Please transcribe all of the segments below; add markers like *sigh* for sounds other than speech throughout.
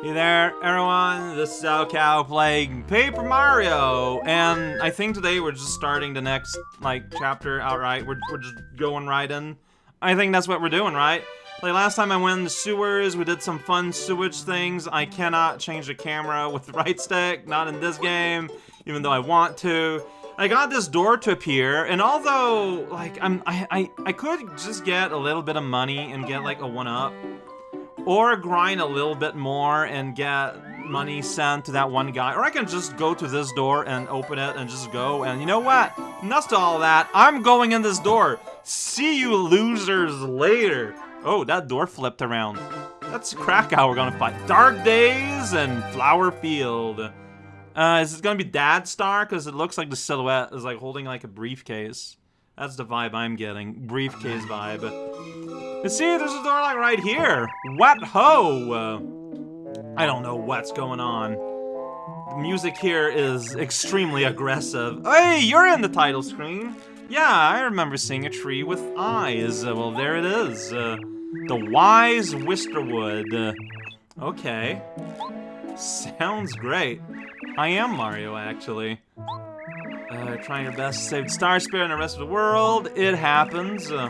Hey there, everyone. This is Cow playing Paper Mario, and I think today we're just starting the next like chapter outright. We're we're just going right in. I think that's what we're doing, right? Like last time I went in the sewers, we did some fun sewage things. I cannot change the camera with the *laughs* right stick, not in this game, even though I want to. I got this door to appear, and although like I'm I I, I could just get a little bit of money and get like a one up. Or grind a little bit more and get money sent to that one guy. Or I can just go to this door and open it and just go. And you know what? Nuts to all that. I'm going in this door. See you losers later. Oh, that door flipped around. That's Krakow we're gonna fight. Dark Days and Flower Field. Uh, is it gonna be Dad Star? Because it looks like the silhouette is like holding like a briefcase. That's the vibe I'm getting. Briefcase vibe. You see, there's a door like right here. What ho? Uh, I don't know what's going on. The music here is extremely aggressive. Hey, you're in the title screen. Yeah, I remember seeing a tree with eyes. Uh, well, there it is. Uh, the Wise Wisterwood. Uh, okay. Sounds great. I am Mario, actually. Uh, trying your best to save Star Spirit and the rest of the world. It happens. Uh,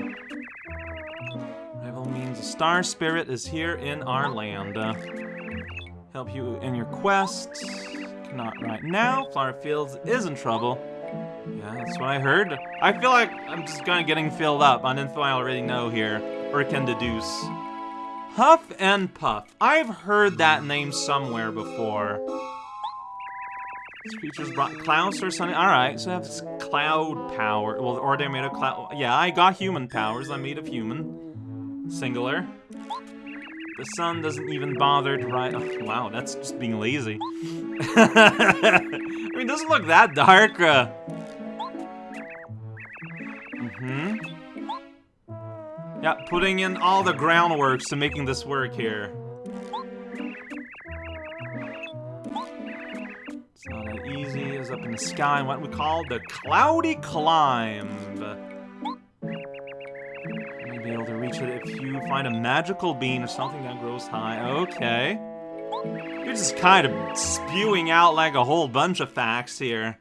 rival means the Star Spirit is here in our land. Uh, help you in your quest. Not right now. Flower Fields is in trouble. Yeah, that's what I heard. I feel like I'm just kind of getting filled up on info I already know here, or can deduce. Huff N. Puff. I've heard that name somewhere before. These creatures brought clouds or something. Alright, so I have this cloud power. Well, or they're made of cloud. Yeah, I got human powers. I'm made of human. Singular. The sun doesn't even bother to rise. Oh, wow, that's just being lazy. *laughs* I mean, it doesn't look that dark. Uh... Mm-hmm. Yeah, putting in all the groundworks to making this work here. Up in the sky, and what we call the cloudy climb. You may be able to reach it if you find a magical bean or something that grows high. Okay. You're just kind of spewing out like a whole bunch of facts here.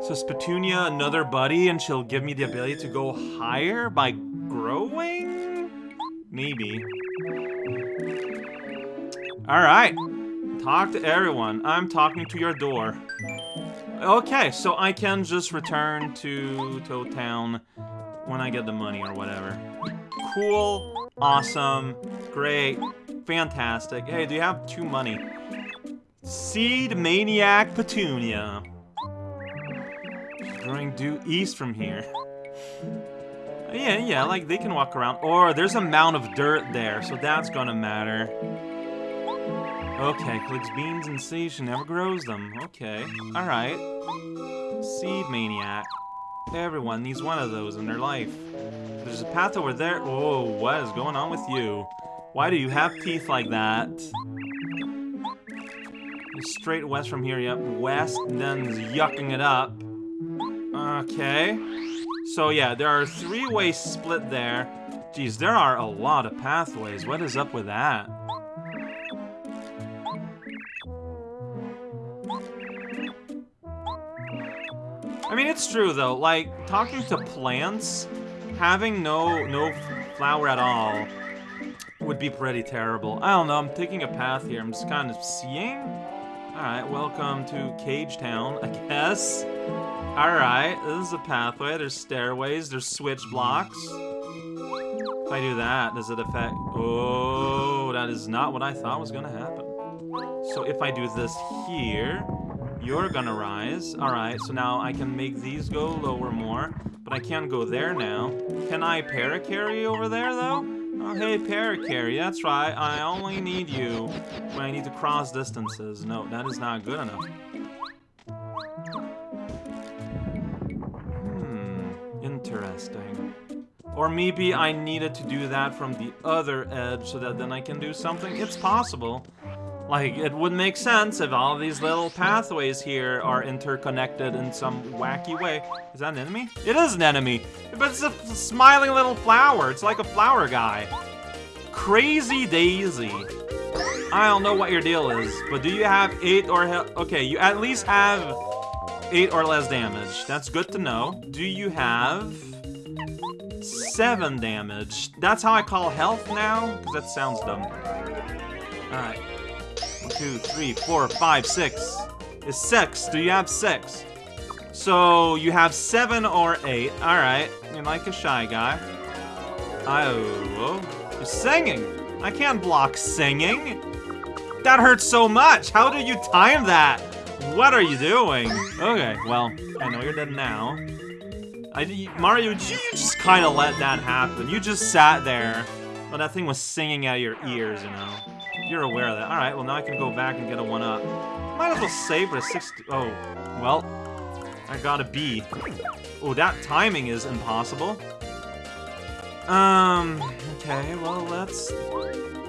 So is Petunia another buddy and she'll give me the ability to go higher by growing? Maybe. Alright. Talk to everyone. I'm talking to your door. Okay, so I can just return to Toad Town when I get the money or whatever. Cool. Awesome. Great. Fantastic. Hey, do you have two money? Seed Maniac Petunia. Growing due east from here. Yeah, yeah, like they can walk around. Or there's a mound of dirt there, so that's gonna matter. Okay, collects beans and seeds, never grows them. Okay, alright. Seed Maniac. Everyone needs one of those in their life. There's a path over there. Oh, what is going on with you? Why do you have teeth like that? Straight west from here, yep. West, then yucking it up. Okay. So yeah, there are three-way split there. Geez, there are a lot of pathways. What is up with that? I mean, it's true though. Like talking to plants, having no no flower at all would be pretty terrible. I don't know. I'm taking a path here. I'm just kind of seeing. All right, welcome to Cage Town, I guess. All right, this is a pathway. There's stairways. There's switch blocks. If I do that, does it affect? Oh, that is not what I thought was gonna happen. So if I do this here, you're gonna rise. Alright, so now I can make these go lower more, but I can't go there now. Can I Parakarry over there, though? Oh, hey, Parakarry, that's right. I only need you when I need to cross distances. No, that is not good enough. Or maybe I needed to do that from the other edge so that then I can do something. It's possible. Like, it would make sense if all these little pathways here are interconnected in some wacky way. Is that an enemy? It is an enemy, but it's a smiling little flower. It's like a flower guy. Crazee Dayzee. I don't know what your deal is, but do you have 8 or... Okay, you at least have 8 or less damage. That's good to know. Do you have... 7 damage? That's how I call health now? Because that sounds dumb. Alright. One, two, three, four, five, six. Is six. Do you have six? So, you have seven or eight. Alright. You're like a shy guy. Oh, you're singing. I can't block singing. That hurts so much. How do you time that? What are you doing? Okay, well, I know you're dead now. I, Mario, you just kind of let that happen. You just sat there when that thing was singing out of your ears, you know. You're aware of that. Alright, well now I can go back and get a 1-up. Might as well save for a 60... Oh, well, I got a B. Oh, that timing is impossible. Um, okay, well, let's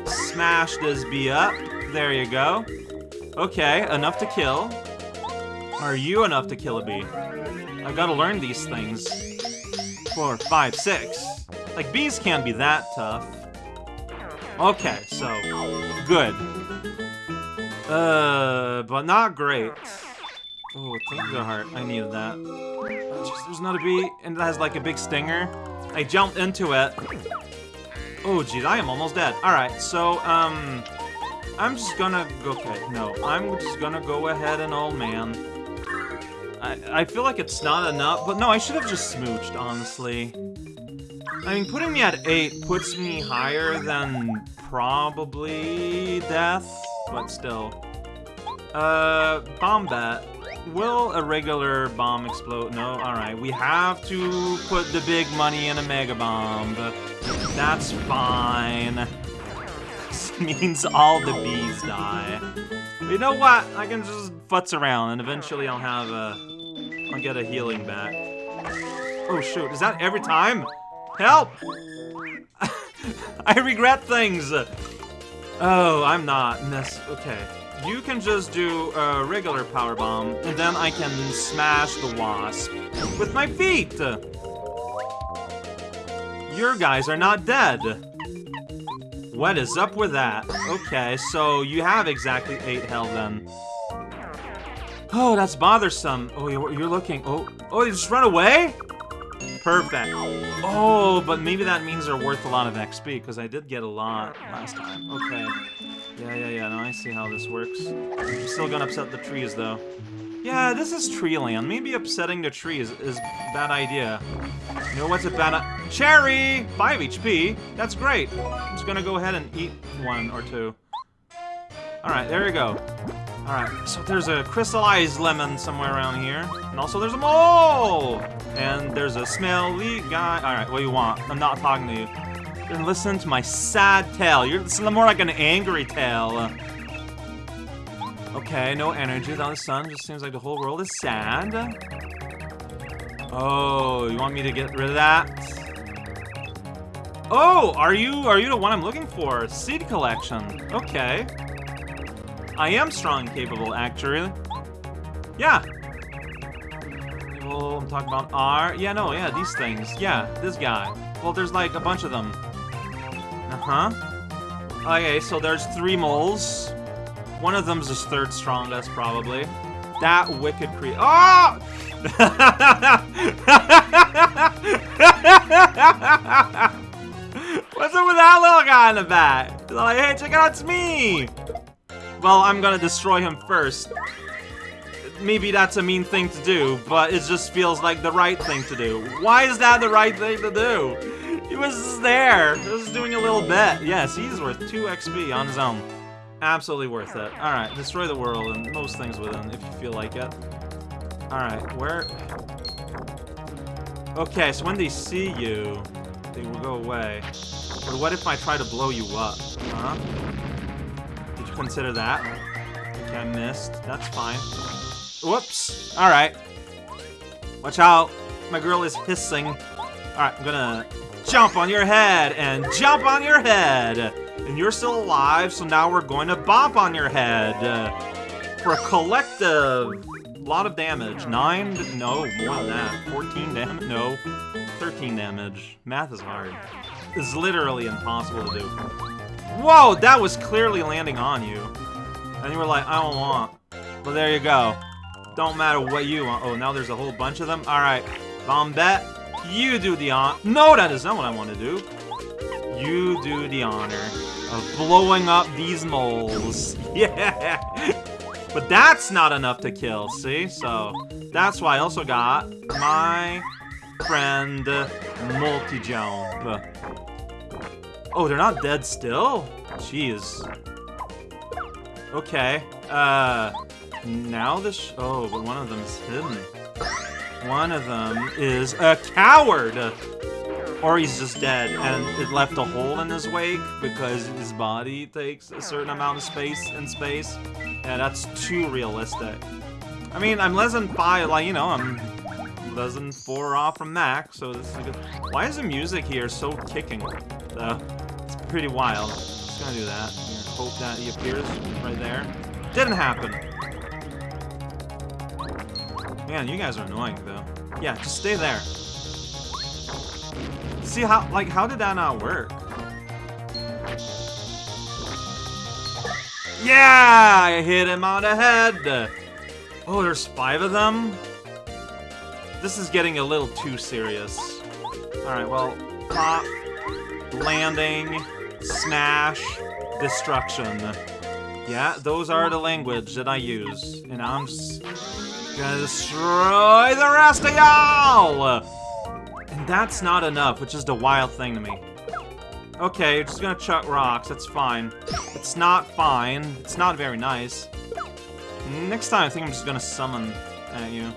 smash this B up. There you go. Okay, enough to kill. Are you enough to kill a bee? I gotta learn these things. Four, five, six. Like, bees can't be that tough. Okay, so, good. Uh, but not great. Oh, thank the heart. I needed that. There's not a bee, and it has like a big stinger. I jumped into it. Oh, geez, I am almost dead. Alright, so, um, I'm just gonna, okay, no, I'm just gonna go ahead and old man. I, I feel like it's not enough, but no, I should have just smooched, honestly. I mean, putting me at 8 puts me higher than probably death, but still. Uh, bomb bat. Will a regular bomb explode? No? Alright, we have to put the big money in a mega bomb. That's fine. *laughs* This means all the bees die. You know what? I can just futz around and eventually I'll have a... I'll get a healing back. Oh shoot, is that every time? Help! *laughs* I regret things! Oh, I'm not. This, okay. You can just do a regular power bomb, and then I can smash the wasp with my feet! Your guys are not dead. What is up with that? Okay, so you have exactly 8 health then. Oh, that's bothersome. Oh, you're, looking. Oh, oh, you just run away? Perfect. Oh, but maybe that means they're worth a lot of XP, because I did get a lot last time. Okay. Yeah, yeah, yeah, now I see how this works. I'm still gonna upset the trees, though. Yeah, this is tree land. Maybe upsetting the trees is a bad idea. You know what's a bad Cherry! 5 HP. That's great. I'm just gonna go ahead and eat one or two. Alright, there you go. Alright, so there's a crystallized lemon somewhere around here. And also there's a mole! And there's a smelly guy. Alright, what do you want? I'm not talking to you. You're to my sad tale. You're more like an angry tale. Okay, no energy without the sun. Just seems like the whole world is sad. Oh, you want me to get rid of that? Oh, are you are you the one I'm looking for? Seed collection. Okay. I am strong and capable, actually. Yeah. Well, I'm talking about R. Yeah, no, yeah, these things. Yeah, this guy. Well, there's like a bunch of them. Uh-huh. Okay, so there's three moles. One of them's his third strongest, probably. That wicked cre- Oh! Ah! *laughs* What's up with that little guy in the back? He's like, hey, check out, it's me! Well, I'm gonna destroy him first. Maybe that's a mean thing to do, but it just feels like the right thing to do. Why is that the right thing to do? He was just there. He was doing a little bit. Yes, he's worth 2 XP on his own. Absolutely worth it. Alright, destroy the world and most things within if you feel like it. Alright, where... Okay, so when they see you, they will go away. But what if I try to blow you up? Huh? Did you consider that? Okay, I missed. That's fine. Whoops. Alright. Watch out. My girl is hissing. Alright, I'm gonna jump on your head and jump on your head. And you're still alive, so now we're going to bop on your head. Uh, for a collective lot of damage. Nine? No, more than that. 14 damage? No. 13 damage. Math is hard. It's literally impossible to do. Whoa, that was clearly landing on you. And you were like, I don't want. But there you go. Don't matter what you want. Oh, now there's a whole bunch of them? Alright. Bombette, you do the on- No, that is not what I want to do. You do the honor of blowing up these moles. *laughs* Yeah! But that's not enough to kill, see? So, that's why I also got my friend Multi-Jump. Oh, they're not dead still? Jeez. Okay. Uh, now this... oh, but one of them is hidden. One of them is a coward! Or he's just dead, and it left a hole in his wake because his body takes a certain amount of space in space. Yeah, that's too realistic. I mean, I'm less than five, like, you know, I'm less than four off from max, so this is good. Why is the music here so kicking, though? It's pretty wild. Just gonna do that. Hope that he appears right there. Didn't happen. Man, you guys are annoying, though. Yeah, just stay there. See how, like, how did that not work? Yeah, I hit him on the head. Oh, there's five of them? This is getting a little too serious. Alright, well, pop, landing, smash, destruction. Yeah, those are the language that I use. And I'm gonna destroy the rest of y'all! That's not enough, which is the wild thing to me. Okay, you're just gonna chuck rocks, that's fine. It's not fine, it's not very nice. Next time, I think I'm just gonna summon at you.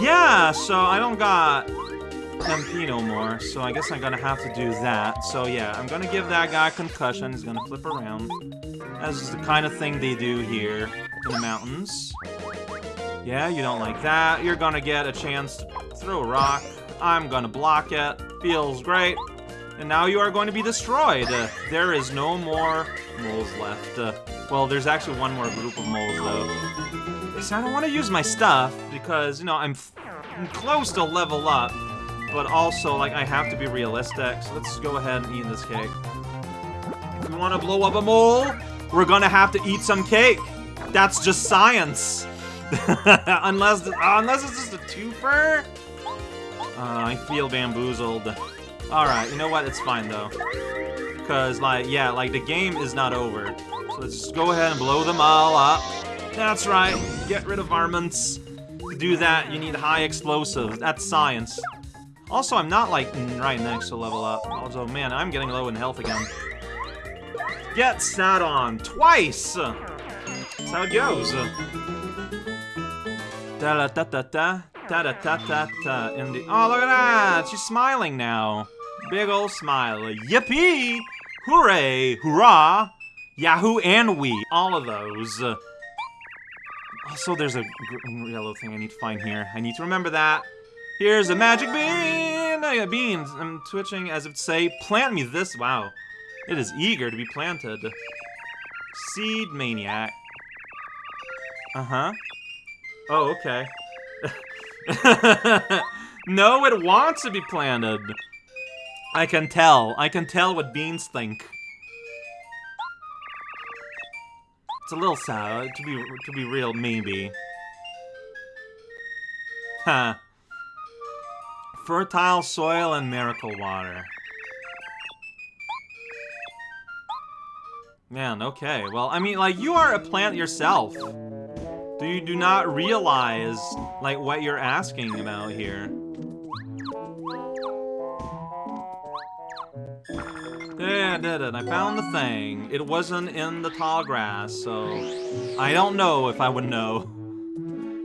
Yeah, so I don't got MP no more, so I guess I'm gonna have to do that. So yeah, I'm gonna give that guy concussion, he's gonna flip around. That's the kind of thing they do here in the mountains. Yeah, you don't like that. You're gonna get a chance to throw a rock. I'm gonna block it. Feels great. And now you are going to be destroyed. Uh, there is no more moles left. Uh, well, there's actually one more group of moles, though. So I don't want to use my stuff, because, you know, I'm, I'm close to level up. But also, like, I have to be realistic, so let's go ahead and eat this cake. If we want to blow up a mole, we're gonna have to eat some cake. That's just science. *laughs* unless, unless it's just a twofer? Uh, I feel bamboozled. Alright, you know what? It's fine, though. Because, like, yeah, like, the game is not over. So let's just go ahead and blow them all up. That's right. Get rid of varmints. To do that, you need high explosives. That's science. Also, I'm not, like, right next to level up. Although, man, I'm getting low in health again. Get sat on twice! That's how it goes. Da da da da da. Da da da da da. In the oh look at that! She's smiling now. Big old smile. Yippee! Hooray! Hurrah! Yahoo and we. All of those. Also, there's a yellow thing I need to find here. I need to remember that. Here's a magic bean! Oh, yeah, beans. I'm twitching as if to say, plant me this. Wow. It is eager to be planted. Seed maniac. Uh-huh. Oh, okay. *laughs* no, it wants to be planted. I can tell. I can tell what beans think. It's a little sad, to be to be real, maybe. Huh. Fertile soil and miracle water. Man, okay. Well, I mean, like, you are a plant yourself. Do you do not realize, like, what you're asking about here? Yeah, I did it. I found the thing. It wasn't in the tall grass, so I don't know if I would know.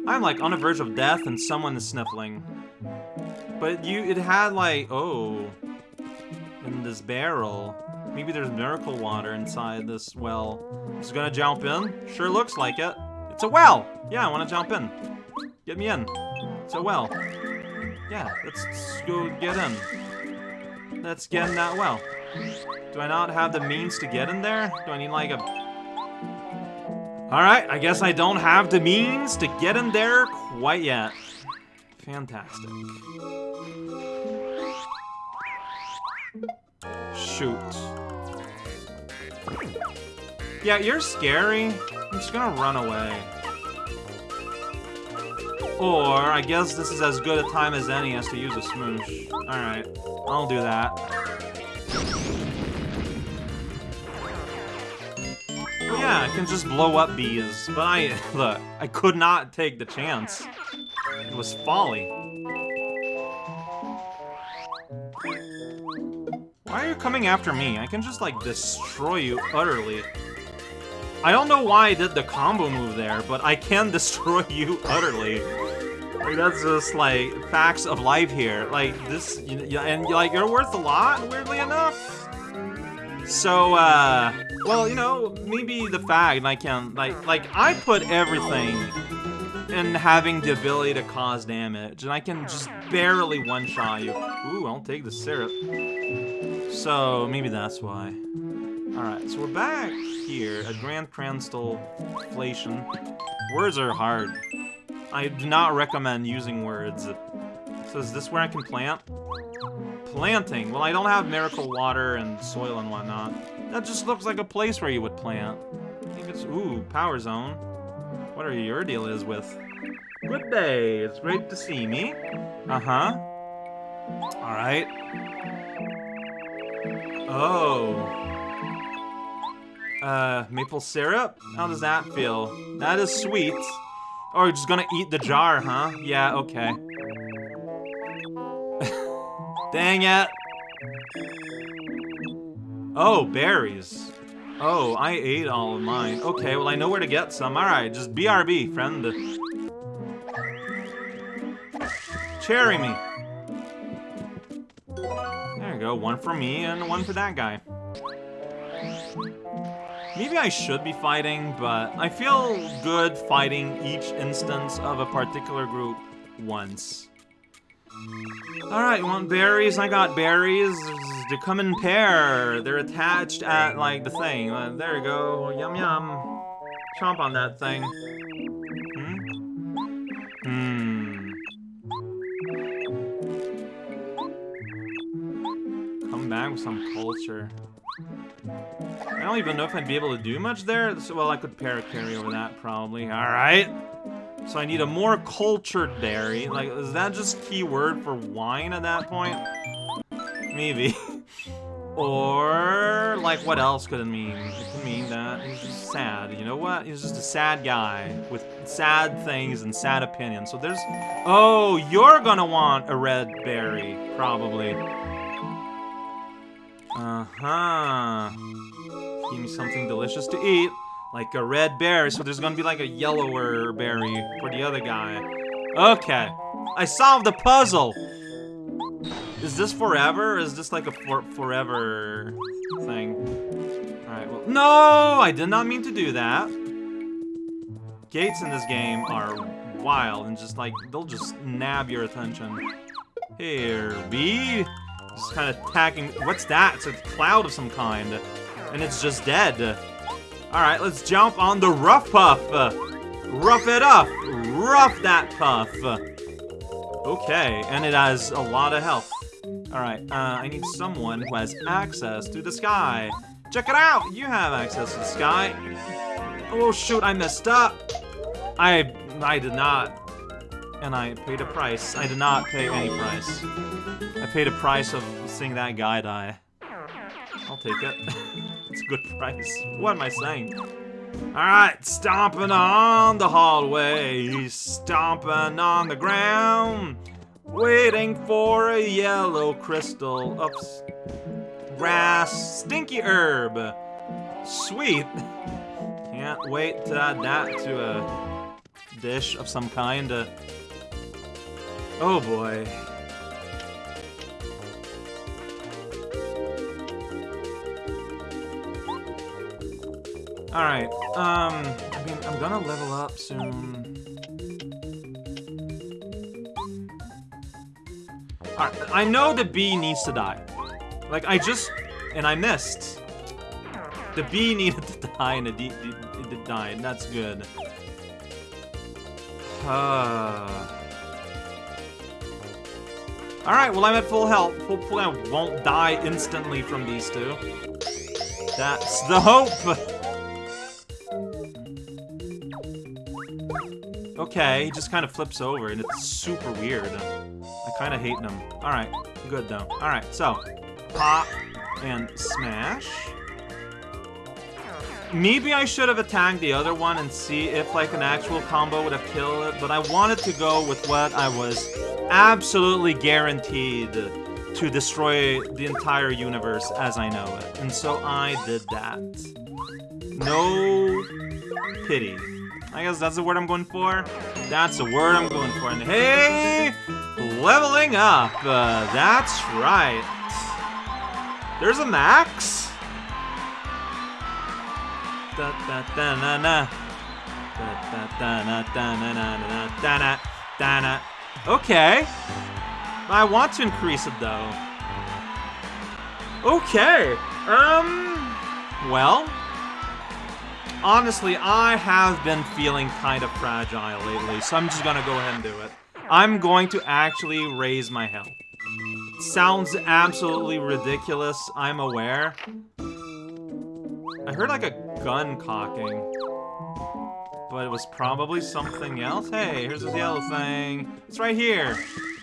I'm like on the verge of death and someone is sniffling. But you, it had like, oh, in this barrel. Maybe there's miracle water inside this well. Just gonna jump in? Sure looks like it. It's a well! Yeah, I wanna jump in. Get me in. It's a well. Yeah, let's go get in. Let's get in that well. Do I not have the means to get in there? Do I need like a... Alright, I guess I don't have the means to get in there quite yet. Fantastic. Shoot. Yeah, you're scary. I'm just gonna run away. Or, I guess this is as good a time as any as to use a smoosh. Alright, I'll do that. yeah, I can just blow up bees, but I, *laughs* look, I could not take the chance. It was folly. Why are you coming after me? I can just, like, destroy you utterly. I don't know why I did the combo move there, but I can *laughs* destroy you utterly. Like, that's just, like, facts of life here. Like, this, you, and, like, you're worth a lot, weirdly enough. So, uh, well, you know, maybe the fact I can, like, like, I put everything in having the ability to cause damage, and I can just barely one-shot you. Ooh, I'll take the syrup. So, maybe that's why. Alright, so we're back here at Grand Crystal Inflation. Words are hard. I do not recommend using words. So is this where I can plant? Planting. Well, I don't have miracle water and soil and whatnot. That just looks like a place where you would plant. I think it's... Ooh, power zone. What are your deal is with? Good day. It's great to see me. Uh-huh. Alright. Oh. Uh, maple syrup? How does that feel? That is sweet. Oh, you're just gonna eat the jar, huh? Yeah, okay. *laughs* Dang it! Oh, berries. Oh, I ate all of mine. Okay, well I know where to get some. Alright, just BRB, friend. Cherry me. There you go, one for me and one for that guy. Maybe I should be fighting, but I feel good fighting each instance of a particular group once. Alright, want berries? I got berries. They come in pair. They're attached at, like, the thing. Uh, there you go. Yum yum. Chomp on that thing. Hmm? Hmm. Come back with some culture. I don't even know if I'd be able to do much there. So, well, I could para-carry over that, probably. Alright. So I need a more cultured berry. Like, is that just keyword for wine at that point? Maybe. *laughs* or, like, what else could it mean? It could mean that he's just sad. You know what? He's just a sad guy with sad things and sad opinions. So there's... Oh, you're gonna want a red berry, probably. Uh-huh. Give me something delicious to eat. Like a red berry, so there's gonna be like a yellower berry for the other guy. Okay. I solved the puzzle! Is this forever, or is this like a for forever thing? Alright, well- No! I did not mean to do that. Gates in this game are wild and just like, they'll just nab your attention. Here, bee. Just kind of attacking- What's that? It's a cloud of some kind. And it's just dead. Alright, let's jump on the Ruff Puff. rough it up. Rough that puff. Okay, and it has a lot of health. Alright, uh, I need someone who has access to the sky. Check it out! You have access to the sky. Oh shoot, I messed up. I I did not. And I paid a price. I did not pay any price. I paid a price of seeing that guy die. I'll take it. *laughs* it's a good price. What am I saying? Alright, stomping on the hallway, stomping on the ground, waiting for a yellow crystal. Oops. Grass, stinky herb. Sweet. Can't wait to add that to a dish of some kind. Uh, oh boy. Alright, um, I mean, I'm gonna level up soon. Alright, I know the bee needs to die. Like, I just and I missed. The bee *laughs* needed to die, and it died. That's good. Uh... Alright, well I'm at full health. Hopefully I won't die instantly from these two. That's the hope! *laughs* Okay, he just kind of flips over, and it's super weird. I kind of hate him. Alright, good though. Alright, so, pop and smash. Maybe I should have attacked the other one and see if like an actual combo would have killed it, but I wanted to go with what I was absolutely guaranteed to destroy the entire universe as I know it. And so I did that. No pity. I guess that's the word I'm going for. That's the word I'm going for. And hey, leveling up. Uh, that's right. There's a max. Da da da na na. Da da da na da na na na da na da na. Okay. I want to increase it though. Okay. Um. Well. Honestly, I have been feeling kind of fragile lately, so I'm just gonna go ahead and do it. I'm going to actually raise my health. Sounds absolutely ridiculous, I'm aware. I heard like a gun cocking. But it was probably something else. Hey, here's this yellow thing. It's right here.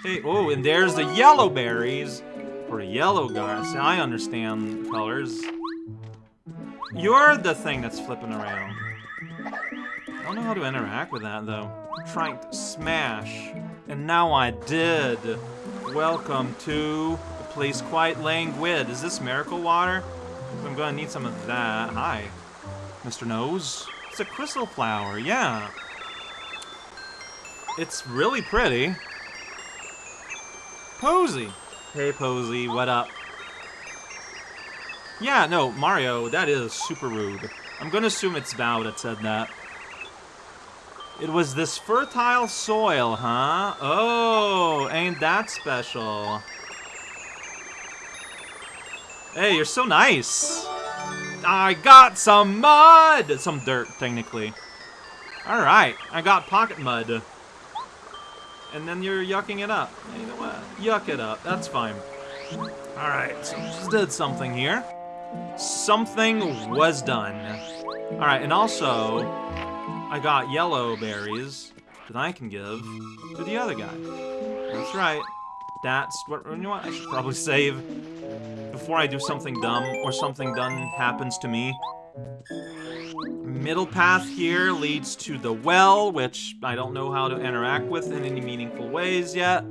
Hey, oh, and there's the yellow berries for yellow guards. I understand colors. You're the thing that's flipping around. I don't know how to interact with that, though. Trying to smash. And now I did. Welcome to the place quite languid. Is this miracle water? I'm gonna need some of that. Hi, Mr. Nose. It's a crystal flower, yeah. It's really pretty. Posy. Hey, Posy, what up? Yeah, no, Mario, that is super rude. I'm gonna assume it's Bow that said that. It was this fertile soil, huh? Oh, ain't that special. Hey, you're so nice. I got some mud! Some dirt, technically. Alright, I got pocket mud. And then you're yucking it up. You know what? Yuck it up. That's fine. Alright, so just did something here. Something was done. Alright, and also, I got yellow berries that I can give to the other guy. That's right. That's what, you know what, I should probably save before I do something dumb or something dumb happens to me. Middle path here leads to the well, which I don't know how to interact with in any meaningful ways yet.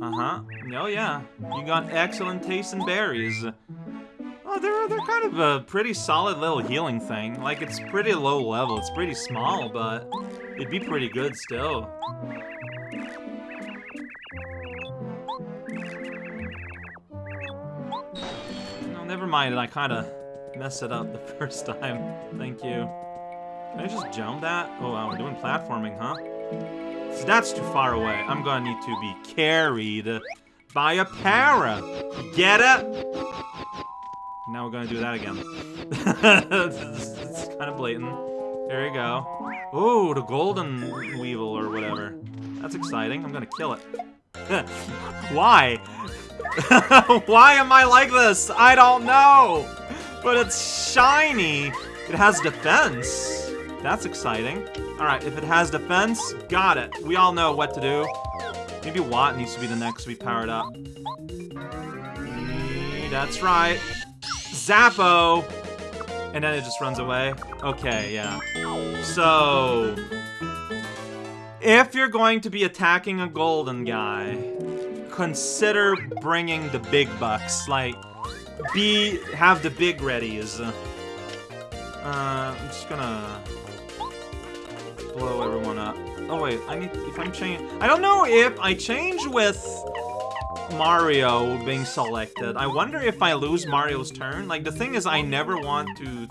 Uh-huh. Oh, yeah. You got excellent taste in berries. Oh, they're, they're kind of a pretty solid little healing thing. Like, it's pretty low level. It's pretty small, but it'd be pretty good still. No, never mind. I kind of messed it up the *laughs* first time. Thank you. Can I just jump that? Oh, wow, we're doing platforming, huh? So that's too far away. I'm gonna need to be carried by a para. Get it? Now we're gonna do that again. *laughs* it's, it's kind of blatant. There you go. Oh, the golden weevil or whatever. That's exciting. I'm gonna kill it. *laughs* Why? *laughs* Why am I like this? I don't know. But it's shiny. It has defense. That's exciting. Alright, if it has defense, got it. We all know what to do. Maybe Watt needs to be the next to be powered up. That's right. Zappo! And then it just runs away. Okay, yeah. So... If you're going to be attacking a golden guy, consider bringing the big bucks. Like, be... have the big readies. Uh, I'm just gonna... blow everyone. Oh wait, I need... if I'm changing... I don't know if I change with Mario being selected. I wonder if I lose Mario's turn. Like, the thing is, I never want to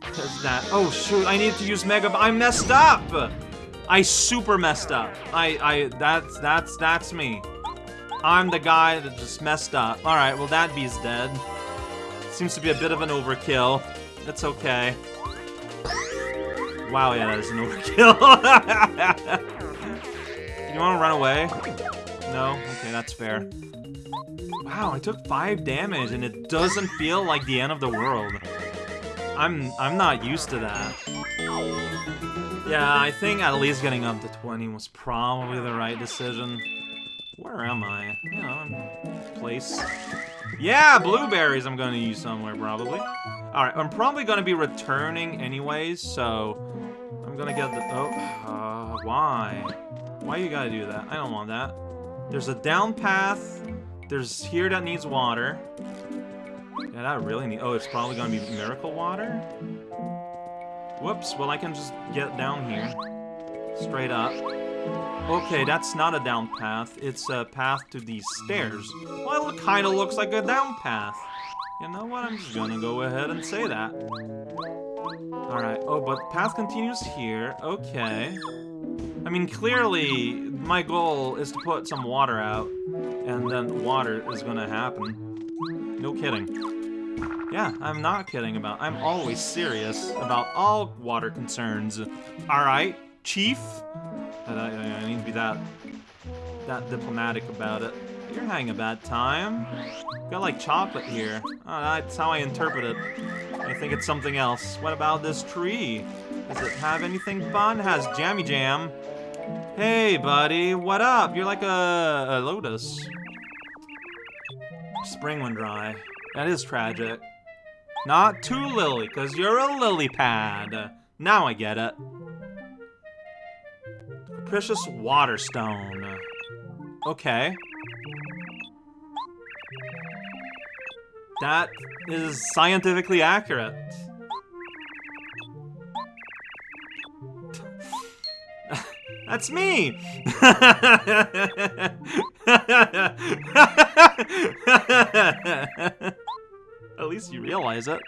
test that. Oh, shoot, I need to use Mega... I messed up! I super messed up. I, I, that's, that's, that's me. I'm the guy that just messed up. Alright, well that bee's dead. Seems to be a bit of an overkill. It's okay. Wow, yeah, that is an *laughs* overkill. you want to run away? No? Okay, that's fair. Wow, I took 5 damage and it doesn't feel like the end of the world. I'm I'm not used to that. Yeah, I think at least getting up to 20 was probably the right decision. Where am I? You know, place. Yeah, blueberries I'm gonna use somewhere, probably. Alright, I'm probably gonna be returning anyways, so... I'm gonna get the... Oh, uh, why? Why you gotta do that? I don't want that. There's a down path. There's here that needs water. Yeah, that really need... Oh, it's probably gonna be miracle water? Whoops, well I can just get down here. Straight up. Okay, that's not a down path. It's a path to these stairs. Well, it kind of looks like a down path. You know what? I'm just gonna go ahead and say that. Alright, oh, but path continues here. Okay. I mean, clearly, my goal is to put some water out, and then water is gonna happen. No kidding. Yeah, I'm not kidding about- I'm always serious about all water concerns. Alright, Chief? I, I, I need to be that, that diplomatic about it. You're having a bad time. Got like chocolate here. Oh, that's how I interpret it. I think it's something else. What about this tree? Does it have anything fun? It has jammy jam. Hey, buddy, what up? You're like a, a lotus. Spring went dry. That is tragic. Not too lily, because you're a lily pad. Now I get it. Capricious Waterstone. Okay. That is scientifically accurate. *laughs* That's me! *laughs* At least you realize it.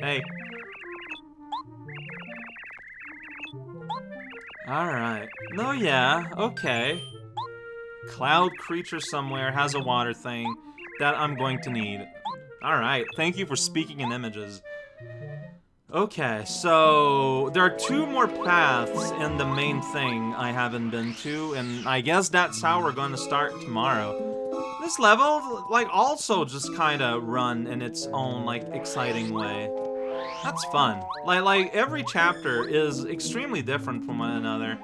Hey. Alright. No, yeah, okay. Cloud creature somewhere has a water thing that I'm going to need. Alright, thank you for speaking in images. Okay, so there are two more paths in the main thing I haven't been to, and I guess that's how we're to start tomorrow. This level, like, also just kind of run in its own, like, exciting way. That's fun. Like, like every chapter is extremely different from one another.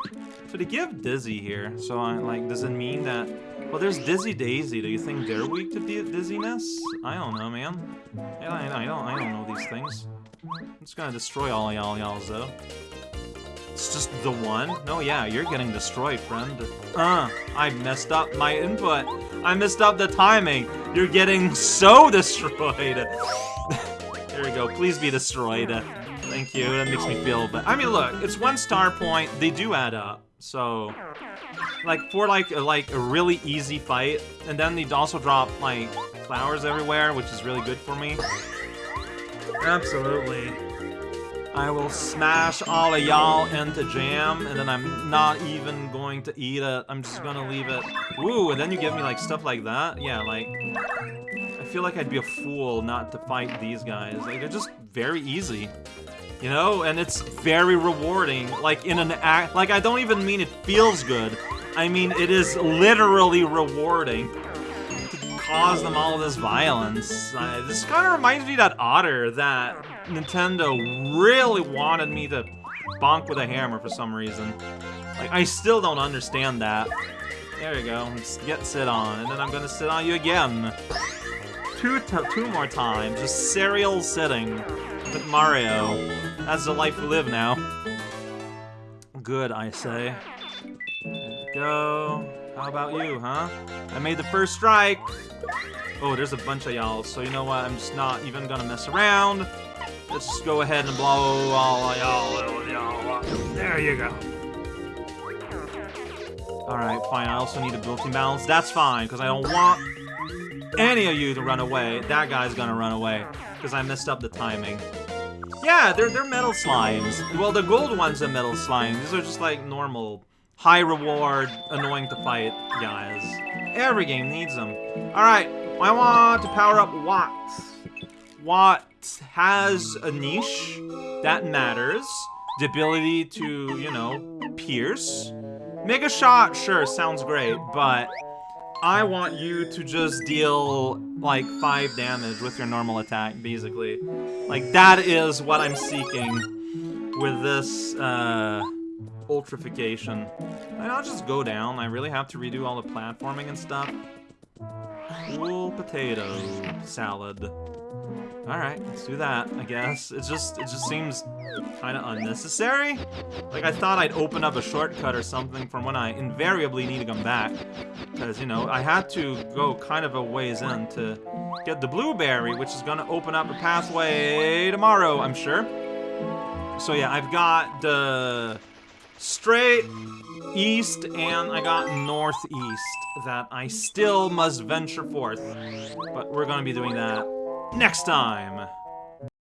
So to give Dizzy here, so I, like, does it mean that well, there's Dizzy Dayzee. Do you think they're weak to dizziness? I don't know, man. I, I, I don't, I don't know these things. I'm just gonna destroy all y'all y'alls, though. It's just the one? No, yeah, you're getting destroyed, friend. Uh, I messed up my input. I messed up the timing. You're getting so *laughs* destroyed. *laughs* there we go. Please be destroyed. Thank you. That makes me feel but I mean, look, it's one star point. They do add up. So, like, for, like, a, like, a really easy fight, and then they'd also drop, like, flowers everywhere, which is really good for me. Absolutely. I will smash all of y'all into jam, and then I'm not even going to eat it. I'm just gonna leave it. Ooh, and then you give me, like, stuff like that? Yeah, like... I feel like I'd be a fool not to fight these guys. Like, they're just very easy. You know, and it's very rewarding, like in an act, like I don't even mean it feels good. I mean, it is literally rewarding to cause them all this violence. Uh, this kind of reminds me of that otter that Nintendo really wanted me to bonk with a hammer for some reason. Like, I still don't understand that. There you go, Let's get sit on, and then I'm gonna sit on you again. Two, two more times, just serial sitting with Mario. That's the life we live now. Good, I say. go. How about you, huh? I made the first strike. Oh, there's a bunch of y'all, so you know what? I'm just not even gonna mess around. Let's just go ahead and blow all y'all. There you go. Alright, fine. I also need a built-in balance. That's fine, because I don't want any of you to run away. That guy's gonna run away, because I messed up the timing. Yeah, they're, they're metal slimes. Well, the gold ones are metal slimes. These are just like normal, high reward, annoying to fight guys. Every game needs them. Alright, I want to power up Watts. Watts has a niche that matters. The ability to, you know, pierce. Mega Shot, sure, sounds great, but I want you to just deal, like, 5 damage with your normal attack, basically. Like, that is what I'm seeking with this, uh, ultrification. I'll just go down. I really have to redo all the platforming and stuff. Cool potato salad. Alright, let's do that, I guess. It just it just seems kinda unnecessary. Like I thought I'd open up a shortcut or something from when I invariably need to come back. Because, you know, I had to go kind of a ways in to get the blueberry, which is gonna open up a pathway tomorrow, I'm sure. So yeah, I've got the straight east and I got northeast that I still must venture forth. But we're gonna be doing that next time.